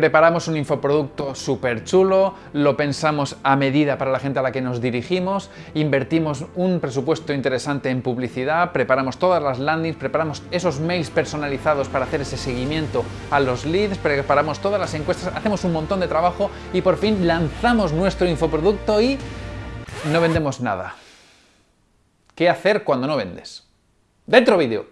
preparamos un infoproducto súper chulo, lo pensamos a medida para la gente a la que nos dirigimos, invertimos un presupuesto interesante en publicidad, preparamos todas las landings, preparamos esos mails personalizados para hacer ese seguimiento a los leads, preparamos todas las encuestas, hacemos un montón de trabajo y por fin lanzamos nuestro infoproducto y no vendemos nada. ¿Qué hacer cuando no vendes? ¡Dentro vídeo!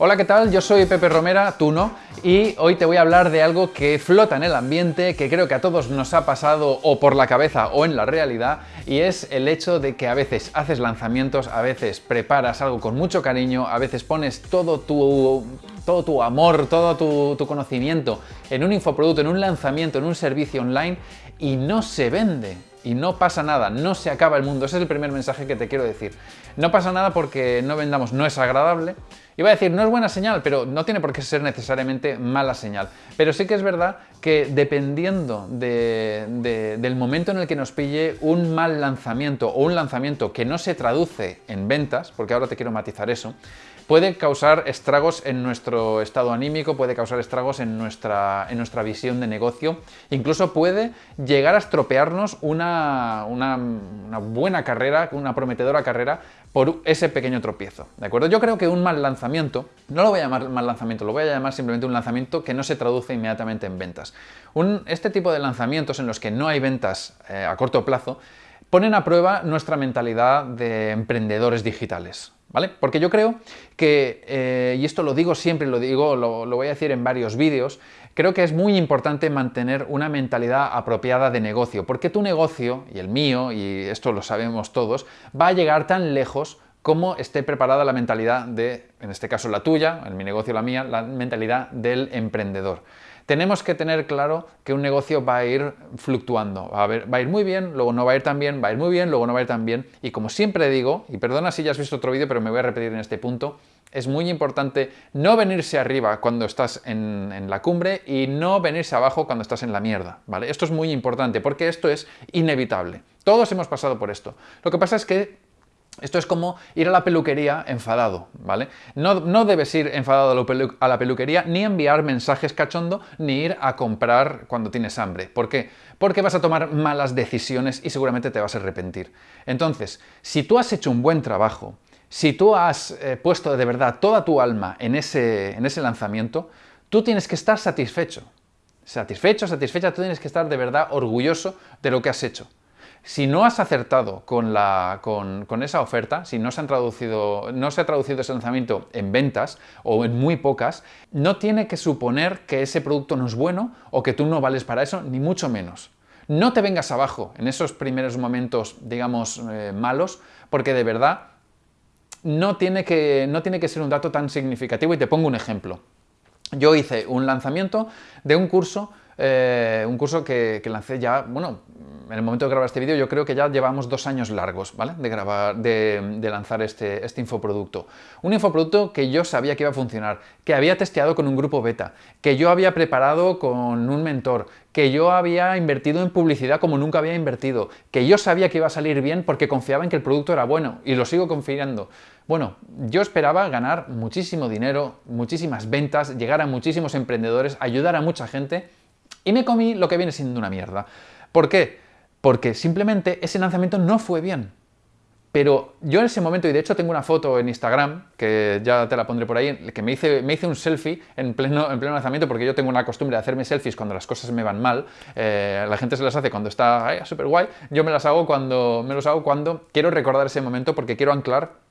Hola, ¿qué tal? Yo soy Pepe Romera, tú no, y hoy te voy a hablar de algo que flota en el ambiente, que creo que a todos nos ha pasado o por la cabeza o en la realidad, y es el hecho de que a veces haces lanzamientos, a veces preparas algo con mucho cariño, a veces pones todo tu, todo tu amor, todo tu, tu conocimiento en un infoproducto, en un lanzamiento, en un servicio online, y no se vende y no pasa nada, no se acaba el mundo. Ese es el primer mensaje que te quiero decir. No pasa nada porque no vendamos, no es agradable, Iba a decir, no es buena señal, pero no tiene por qué ser necesariamente mala señal. Pero sí que es verdad que dependiendo del momento en el que nos pille un mal lanzamiento o un lanzamiento que no se traduce en ventas, porque ahora te quiero matizar eso, puede causar estragos en nuestro estado anímico, puede causar estragos en nuestra, en nuestra visión de negocio, incluso puede llegar a estropearnos una, una, buena carrera, una prometedora carrera por ese pequeño tropiezo, ¿de acuerdo? Yo creo que un mal lanzamiento, no lo voy a llamar mal lanzamiento, lo voy a llamar simplemente un lanzamiento que no se traduce inmediatamente en ventas. Este tipo de lanzamientos en los que no hay ventas eh, a corto plazo, ponen a prueba nuestra mentalidad de emprendedores digitales, ¿vale? Porque yo creo que, eh, y esto lo digo siempre, lo digo, lo, lo, voy a decir en varios vídeos, creo que es muy importante mantener una mentalidad apropiada de negocio, porque tu negocio, y el mío, y esto lo sabemos todos, va a llegar tan lejos como esté preparada la mentalidad de, en este caso la tuya, en mi negocio la mía, la mentalidad del emprendedor tenemos que tener claro que un negocio va a ir fluctuando, va a, va a, ir muy bien, luego no va a ir tan bien, va a ir muy bien, luego no va a ir tan bien, y como siempre digo, y perdona si ya has visto otro vídeo, pero me voy a repetir en este punto, es muy importante no venirse arriba cuando estás en, en, la cumbre y no venirse abajo cuando estás en la mierda, ¿vale? Esto es muy importante porque esto es inevitable. Todos hemos pasado por esto. Lo que pasa es que esto es como ir a la peluquería enfadado, ¿vale? No, no debes ir enfadado a la peluquería, ni enviar mensajes cachondo, ni ir a comprar cuando tienes hambre. ¿Por qué? Porque vas a tomar malas decisiones y seguramente te vas a arrepentir. Entonces, si tú has hecho un buen trabajo, si tú has eh, puesto de verdad toda tu alma en ese, en ese lanzamiento, tú tienes que estar satisfecho. Satisfecho, satisfecha, tú tienes que estar de verdad orgulloso de lo que has hecho. Si no has acertado con, esa oferta, si no se, ha traducido ese lanzamiento en ventas o en muy pocas, no tiene que suponer que ese producto no es bueno o que tú no vales para eso, ni mucho menos. No te vengas abajo en esos primeros momentos, digamos, eh, malos, porque de verdad no tiene que ser un dato tan significativo y te pongo un ejemplo. Yo hice un lanzamiento de un curso eh, un curso que, lancé ya, bueno, en el momento de grabar este vídeo yo creo que ya llevamos dos años largos, ¿vale? De, grabar, de, lanzar este, este infoproducto. Un infoproducto que yo sabía que iba a funcionar, que había testeado con un grupo beta, que yo había preparado con un mentor, que yo había invertido en publicidad como nunca había invertido, que yo sabía que iba a salir bien porque confiaba en que el producto era bueno y lo sigo confiando. Bueno, yo esperaba ganar muchísimo dinero, muchísimas ventas, llegar a muchísimos emprendedores, ayudar a mucha gente y me comí lo que viene siendo una mierda. ¿Por qué? Porque simplemente ese lanzamiento no fue bien. Pero yo en ese momento, y de hecho tengo una foto en Instagram, que ya te la pondré por ahí, que me hice, me hice un selfie en pleno, en pleno lanzamiento, porque yo tengo una costumbre de hacerme selfies cuando las cosas me van mal. Eh, la gente se las hace cuando está súper guay. Yo me las hago cuando, me los hago cuando quiero recordar ese momento, porque quiero anclar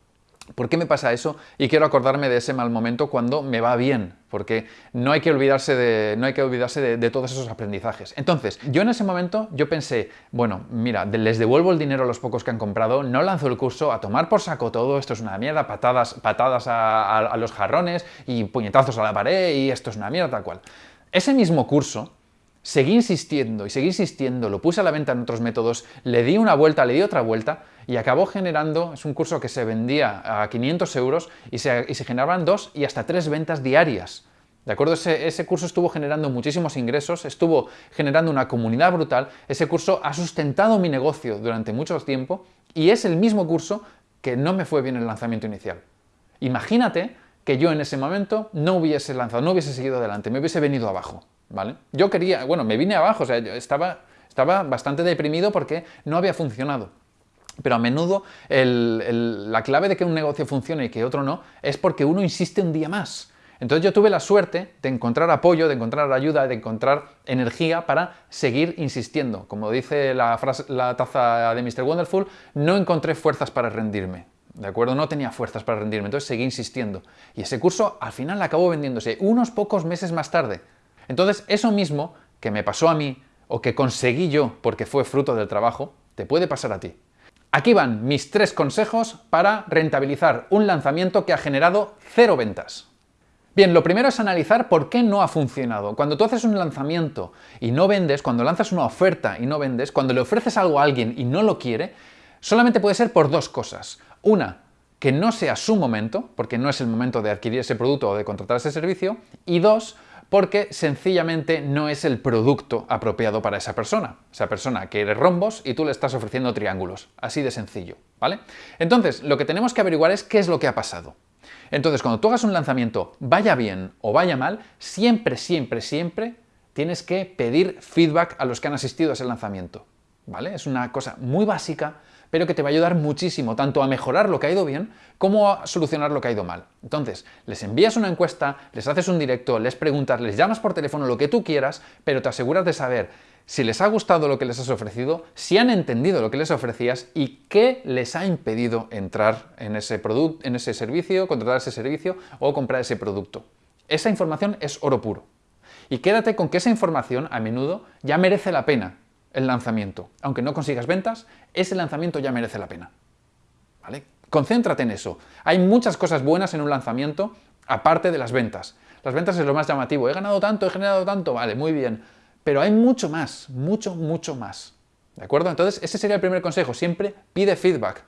¿Por qué me pasa eso? Y quiero acordarme de ese mal momento cuando me va bien, porque no hay que olvidarse de, no hay que olvidarse de, todos esos aprendizajes. Entonces, yo en ese momento, yo pensé, bueno, mira, les devuelvo el dinero a los pocos que han comprado, no lanzo el curso, a tomar por saco todo, esto es una mierda, patadas, patadas a los jarrones y puñetazos a la pared y esto es una mierda, tal cual. Ese mismo curso, Seguí insistiendo y seguí insistiendo, lo puse a la venta en otros métodos, le di una vuelta, le di otra vuelta y acabó generando, es un curso que se vendía a 500 euros y se, y se generaban dos y hasta tres ventas diarias. ¿De acuerdo? Ese, ese, curso estuvo generando muchísimos ingresos, estuvo generando una comunidad brutal, ese curso ha sustentado mi negocio durante mucho tiempo y es el mismo curso que no me fue bien el lanzamiento inicial. Imagínate que yo en ese momento no hubiese lanzado, no hubiese seguido adelante, me hubiese venido abajo, ¿vale? Yo quería, bueno, me vine abajo, o sea, yo estaba, estaba bastante deprimido porque no había funcionado. Pero a menudo la clave de que un negocio funcione y que otro no es porque uno insiste un día más. Entonces yo tuve la suerte de encontrar apoyo, de encontrar ayuda, de encontrar energía para seguir insistiendo. Como dice la, la taza de Mr. Wonderful, no encontré fuerzas para rendirme. ¿De acuerdo? No tenía fuerzas para rendirme, entonces seguí insistiendo. Y ese curso al final acabó vendiéndose unos pocos meses más tarde. Entonces eso mismo que me pasó a mí o que conseguí yo porque fue fruto del trabajo, te puede pasar a ti. Aquí van mis tres consejos para rentabilizar un lanzamiento que ha generado cero ventas. Bien, lo primero es analizar por qué no ha funcionado. Cuando tú haces un lanzamiento y no vendes, cuando lanzas una oferta y no vendes, cuando le ofreces algo a alguien y no lo quiere, solamente puede ser por dos cosas. Una, que no sea su momento, porque no es el momento de adquirir ese producto o de contratar ese servicio. Y dos, porque sencillamente no es el producto apropiado para esa persona. Esa persona quiere rombos y tú le estás ofreciendo triángulos. Así de sencillo, ¿vale? Entonces, lo que tenemos que averiguar es qué es lo que ha pasado. Entonces, cuando tú hagas un lanzamiento, vaya bien o vaya mal, siempre, siempre, siempre tienes que pedir feedback a los que han asistido a ese lanzamiento, ¿vale? Es una cosa muy básica, pero que te va a ayudar muchísimo, tanto a mejorar lo que ha ido bien, como a solucionar lo que ha ido mal. Entonces, les envías una encuesta, les haces un directo, les preguntas, les llamas por teléfono, lo que tú quieras, pero te aseguras de saber si les ha gustado lo que les has ofrecido, si han entendido lo que les ofrecías y qué les ha impedido entrar en ese, producto, en ese servicio, contratar ese servicio o comprar ese producto. Esa información es oro puro. Y quédate con que esa información a menudo ya merece la pena el lanzamiento. Aunque no consigas ventas, ese lanzamiento ya merece la pena. ¿Vale? Concéntrate en eso. Hay muchas cosas buenas en un lanzamiento, aparte de las ventas. Las ventas es lo más llamativo. He ganado tanto, he generado tanto, vale, muy bien. Pero hay mucho más, mucho, mucho más. ¿De acuerdo? Entonces, ese sería el primer consejo. Siempre pide feedback.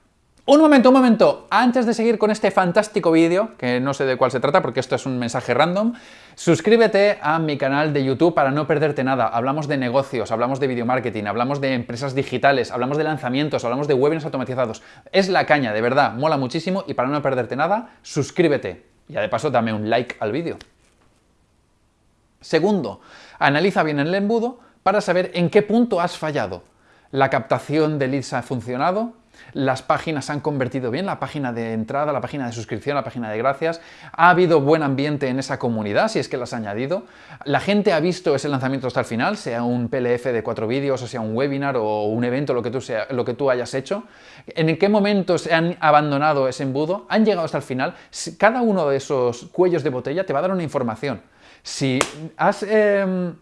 Un momento, un momento. Antes de seguir con este fantástico vídeo, que no sé de cuál se trata porque esto es un mensaje random, suscríbete a mi canal de YouTube para no perderte nada. Hablamos de negocios, hablamos de video marketing, hablamos de empresas digitales, hablamos de lanzamientos, hablamos de webinars automatizados. Es la caña, de verdad, mola muchísimo y para no perderte nada, suscríbete. Y de paso dame un like al vídeo. Segundo, analiza bien el embudo para saber en qué punto has fallado. ¿La captación de leads ha funcionado? Las páginas han convertido bien, la página de entrada, la página de suscripción, la página de gracias, ha habido buen ambiente en esa comunidad, si es que las has añadido, la gente ha visto ese lanzamiento hasta el final, sea un PLF de cuatro vídeos, o sea un webinar o un evento, lo que tú, sea, lo que tú hayas hecho, en qué momento se han abandonado ese embudo, han llegado hasta el final, cada uno de esos cuellos de botella te va a dar una información. Em,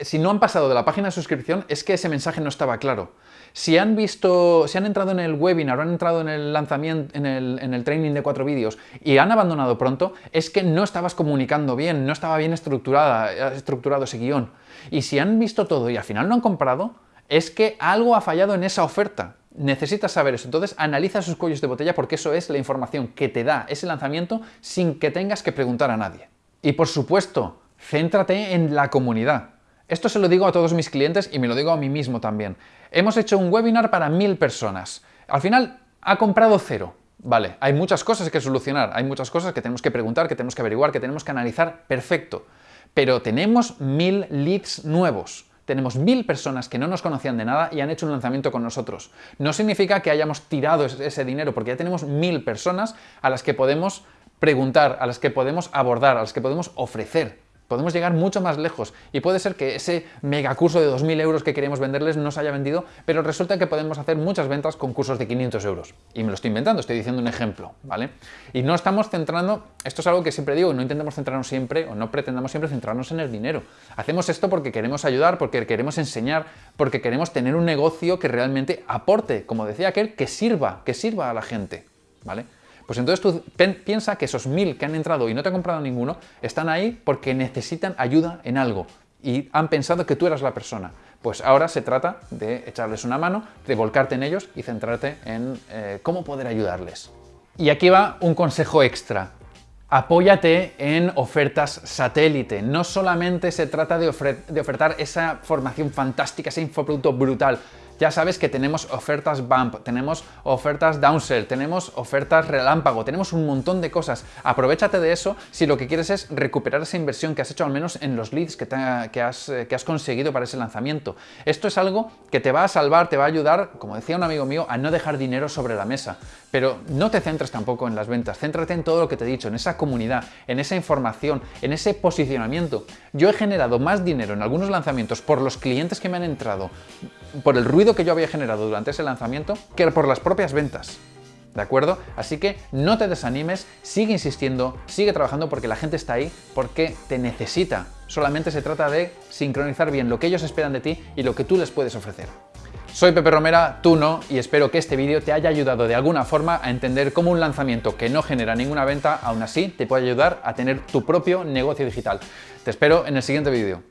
si no han pasado de la página de suscripción, es que ese mensaje no estaba claro. Si han visto, si han entrado en el webinar o han entrado en el lanzamiento, en el, training de cuatro vídeos y han abandonado pronto, es que no estabas comunicando bien, no estaba bien estructurada, estructurado ese guion. Y si han visto todo y al final no han comprado, es que algo ha fallado en esa oferta. Necesitas saber eso. Entonces analiza sus cuellos de botella porque eso es la información que te da ese lanzamiento sin que tengas que preguntar a nadie. Y por supuesto, céntrate en la comunidad. Esto se lo digo a todos mis clientes y me lo digo a mí mismo también. Hemos hecho un webinar para mil personas. Al final ha comprado cero. Vale, hay muchas cosas que solucionar, hay muchas cosas que tenemos que preguntar, que tenemos que averiguar, que tenemos que analizar, perfecto. Pero tenemos mil leads nuevos. Tenemos mil personas que no nos conocían de nada y han hecho un lanzamiento con nosotros. No significa que hayamos tirado ese dinero, porque ya tenemos mil personas a las que podemos preguntar, a las que podemos abordar, a las que podemos ofrecer podemos llegar mucho más lejos y puede ser que ese megacurso de 2.000 euros que queremos venderles no se haya vendido, pero resulta que podemos hacer muchas ventas con cursos de 500 euros. Y me lo estoy inventando, estoy diciendo un ejemplo, ¿vale? Y no estamos centrando, esto es algo que siempre digo, no intentamos centrarnos siempre o no pretendamos siempre centrarnos en el dinero. Hacemos esto porque queremos ayudar, porque queremos enseñar, porque queremos tener un negocio que realmente aporte, como decía aquel, que sirva, que sirva a la gente, ¿vale? Pues entonces tú piensa que esos mil que han entrado y no te han comprado ninguno, están ahí porque necesitan ayuda en algo y han pensado que tú eras la persona. Pues ahora se trata de echarles una mano, de volcarte en ellos y centrarte en eh, cómo poder ayudarles. Y aquí va un consejo extra. Apóyate en ofertas satélite. No solamente se trata de, de ofertar esa formación fantástica, ese infoproducto brutal, Ya sabes que tenemos ofertas bump, tenemos ofertas downsell, tenemos ofertas relámpago, tenemos un montón de cosas. Aprovechate de eso si lo que quieres es recuperar esa inversión que has hecho al menos en los leads que, has, eh, has conseguido para ese lanzamiento. Esto es algo que te va a salvar, te va a ayudar, como decía un amigo mío, a no dejar dinero sobre la mesa. Pero no te centres tampoco en las ventas, céntrate en todo lo que te he dicho, en esa comunidad, en esa información, en ese posicionamiento. Yo he generado más dinero en algunos lanzamientos por los clientes que me han entrado, por el ruido que yo había generado durante ese lanzamiento, que por las propias ventas. ¿De acuerdo? Así que no te desanimes, sigue insistiendo, sigue trabajando porque la gente está ahí, porque te necesita. Solamente se trata de sincronizar bien lo que ellos esperan de ti y lo que tú les puedes ofrecer. Soy Pepe Romera, tú no, y espero que este vídeo te haya ayudado de alguna forma a entender cómo un lanzamiento que no genera ninguna venta, aún así te puede ayudar a tener tu propio negocio digital. Te espero en el siguiente vídeo.